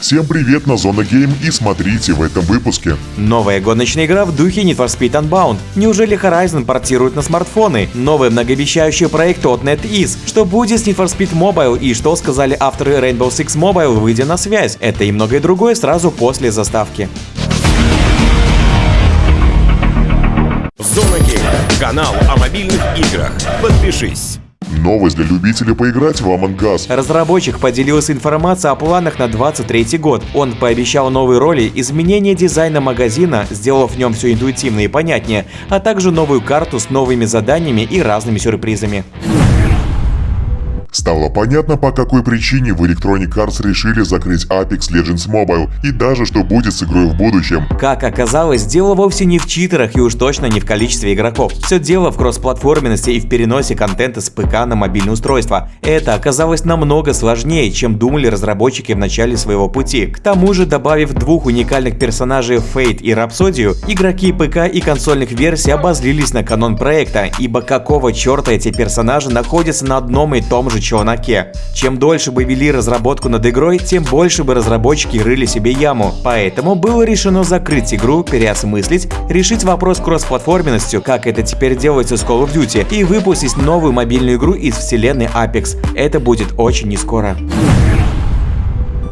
Всем привет на Зона Гейм и смотрите в этом выпуске. Новая гоночная игра в духе Need for Speed Unbound. Неужели Horizon портирует на смартфоны? Новый многообещающий проект от NetEase. Что будет с Need for Speed Mobile и что сказали авторы Rainbow Six Mobile, выйдя на связь? Это и многое другое сразу после заставки. Зона Гейм. Канал о мобильных играх. Подпишись. Новость для любителей поиграть в Among Us. Разработчик поделился информацией о планах на 23 год. Он пообещал новые роли, изменение дизайна магазина, сделав в нем все интуитивно и понятнее, а также новую карту с новыми заданиями и разными сюрпризами. Стало понятно, по какой причине в Electronic Arts решили закрыть Apex Legends Mobile и даже что будет с игрой в будущем. Как оказалось, дело вовсе не в читерах и уж точно не в количестве игроков. Все дело в кроссплатформенности и в переносе контента с ПК на мобильное устройство. Это оказалось намного сложнее, чем думали разработчики в начале своего пути. К тому же, добавив двух уникальных персонажей Fate и Рапсодию, игроки ПК и консольных версий обозлились на канон проекта, ибо какого черта эти персонажи находятся на одном и том же челноке. Чем дольше бы вели разработку над игрой, тем больше бы разработчики рыли себе яму. Поэтому было решено закрыть игру, переосмыслить, решить вопрос кроссплатформенностью, как это теперь делается с Call of Duty, и выпустить новую мобильную игру из вселенной Apex. Это будет очень не скоро.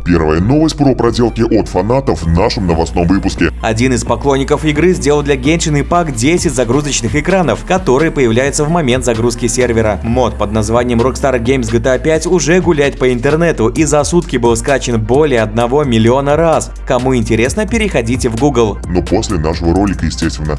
Первая новость про проделки от фанатов в нашем новостном выпуске. Один из поклонников игры сделал для Genshin Impact 10 загрузочных экранов, которые появляются в момент загрузки сервера. Мод под названием Rockstar Games GTA 5 уже гуляет по интернету и за сутки был скачан более 1 миллиона раз. Кому интересно, переходите в Google. Но после нашего ролика, естественно.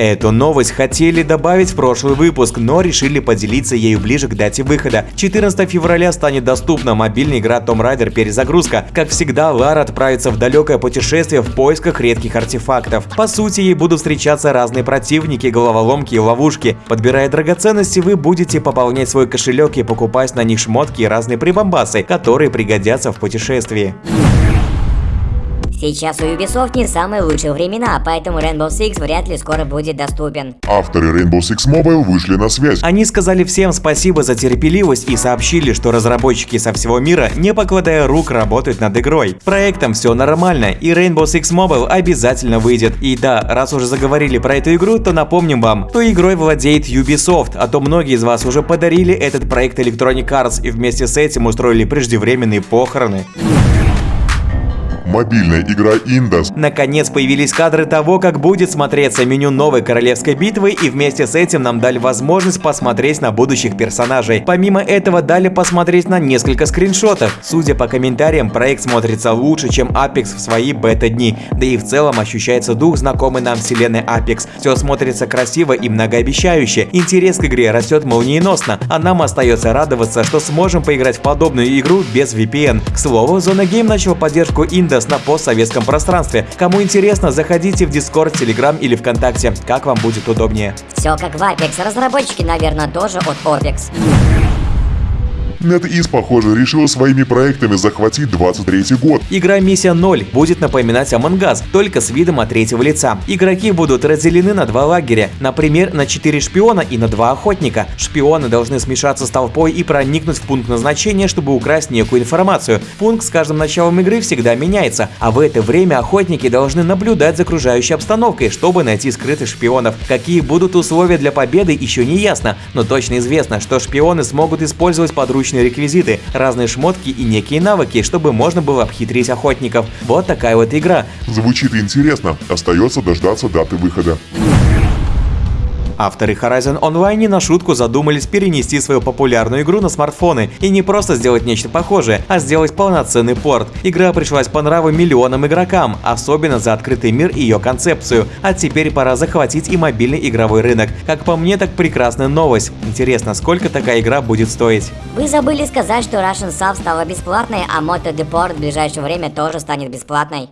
Эту новость хотели добавить в прошлый выпуск, но решили поделиться ею ближе к дате выхода. 14 февраля станет доступна мобильная игра Tomb Raider перезагрузка. Как всегда, Лара отправится в далекое путешествие в поисках редких артефактов. По сути, ей будут встречаться разные противники, головоломки и ловушки. Подбирая драгоценности, вы будете пополнять свой кошелек и покупать на них шмотки и разные прибамбасы, которые пригодятся в путешествии. Сейчас у Ubisoft не самые лучшие времена, поэтому Rainbow Six вряд ли скоро будет доступен. Авторы Rainbow Six Mobile вышли на связь. Они сказали всем спасибо за терпеливость и сообщили, что разработчики со всего мира, не покладая рук, работают над игрой. Проектом все нормально, и Rainbow Six Mobile обязательно выйдет. И да, раз уже заговорили про эту игру, то напомним вам, что игрой владеет Ubisoft, а то многие из вас уже подарили этот проект Electronic Arts и вместе с этим устроили преждевременные похороны. Мобильная игра Indus. Наконец появились кадры того, как будет смотреться меню новой королевской битвы, и вместе с этим нам дали возможность посмотреть на будущих персонажей. Помимо этого дали посмотреть на несколько скриншотов. Судя по комментариям, проект смотрится лучше, чем Apex в свои бета-дни, да и в целом ощущается дух знакомый нам вселенной Apex. Все смотрится красиво и многообещающе. Интерес к игре растет молниеносно, а нам остается радоваться, что сможем поиграть в подобную игру без VPN. К слову, Зона Game начала поддержку Indus на постсоветском пространстве. Кому интересно, заходите в Discord, Telegram или ВКонтакте, как вам будет удобнее. Все как в Apex, разработчики, наверное, тоже от Opex. NetEase, похоже, решила своими проектами захватить 23 год. Игра Миссия 0 будет напоминать Among Us, только с видом от третьего лица. Игроки будут разделены на два лагеря, например, на 4 шпиона и на 2 охотника. Шпионы должны смешаться с толпой и проникнуть в пункт назначения, чтобы украсть некую информацию. Пункт с каждым началом игры всегда меняется, а в это время охотники должны наблюдать за окружающей обстановкой, чтобы найти скрытых шпионов. Какие будут условия для победы, еще не ясно, но точно известно, что шпионы смогут использовать подручные различные реквизиты, разные шмотки и некие навыки, чтобы можно было обхитрить охотников. Вот такая вот игра. Звучит интересно. Остается дождаться даты выхода. Авторы Horizon Online не на шутку задумались перенести свою популярную игру на смартфоны и не просто сделать нечто похожее, а сделать полноценный порт. Игра пришлась по нраву миллионам игрокам, особенно за открытый мир и ее концепцию. А теперь пора захватить и мобильный игровой рынок. Как по мне, так прекрасная новость. Интересно, сколько такая игра будет стоить? Вы забыли сказать, что Russian Sub стала бесплатной, а Moto Deport в ближайшее время тоже станет бесплатной.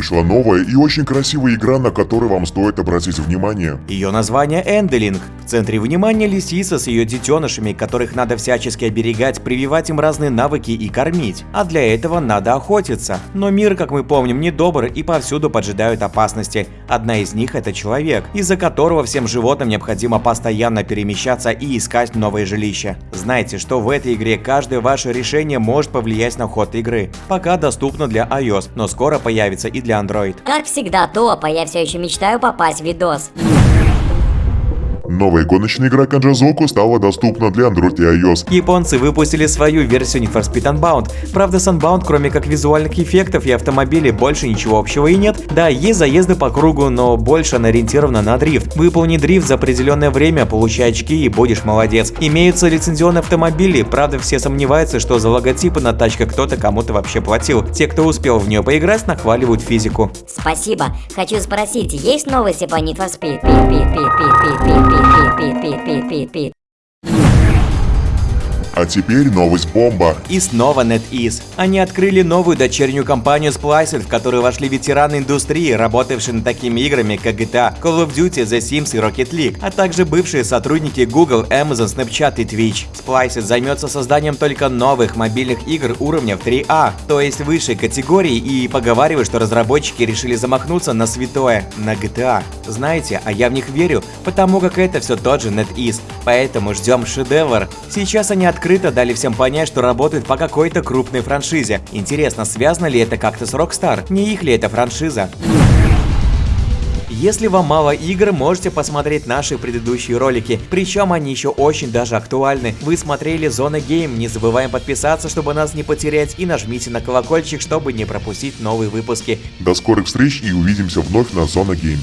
Вышла новая и очень красивая игра, на которую вам стоит обратить внимание. Ее название Энделинг. В центре внимания лисица с ее детенышами, которых надо всячески оберегать, прививать им разные навыки и кормить. А для этого надо охотиться. Но мир, как мы помним, недобр и повсюду поджидают опасности. Одна из них это человек, из-за которого всем животным необходимо постоянно перемещаться и искать новые жилища. Знайте, что в этой игре каждое ваше решение может повлиять на ход игры. Пока доступно для iOS, но скоро появится и для Android. Как всегда, топ, а я все еще мечтаю попасть в видос. Новая гоночная игра Канджазоку стала доступна для Android и iOS. Японцы выпустили свою версию Need for Speed Unbound. Правда, с Unbound, кроме как визуальных эффектов и автомобилей, больше ничего общего и нет. Да, есть заезды по кругу, но больше она ориентирована на дрифт. Выполни дрифт за определенное время, получай очки и будешь молодец. Имеются лицензионные автомобили, правда, все сомневаются, что за логотипы на тачках кто-то кому-то вообще платил. Те, кто успел в нее поиграть, нахваливают физику. Спасибо. Хочу спросить, есть новости по Need for Speed? Пит, пит, пит, пит, ปิดปิด А теперь новость бомба. И снова NetEase. Они открыли новую дочернюю компанию Spliced, в которую вошли ветераны индустрии, работавшие над такими играми, как GTA, Call of Duty, The Sims и Rocket League, а также бывшие сотрудники Google, Amazon, Snapchat и Twitch. Spliced займется созданием только новых мобильных игр уровня в 3А, то есть высшей категории, и поговаривают, что разработчики решили замахнуться на святое, на GTA. Знаете, а я в них верю, потому как это все тот же NetEase, поэтому ждем шедевр. Сейчас они открыто дали всем понять, что работают по какой-то крупной франшизе. Интересно, связано ли это как-то с Rockstar? Не их ли это франшиза? Если вам мало игр, можете посмотреть наши предыдущие ролики, причем они еще очень даже актуальны. Вы смотрели Зона Гейм, не забываем подписаться, чтобы нас не потерять, и нажмите на колокольчик, чтобы не пропустить новые выпуски. До скорых встреч и увидимся вновь на Зона Гейм.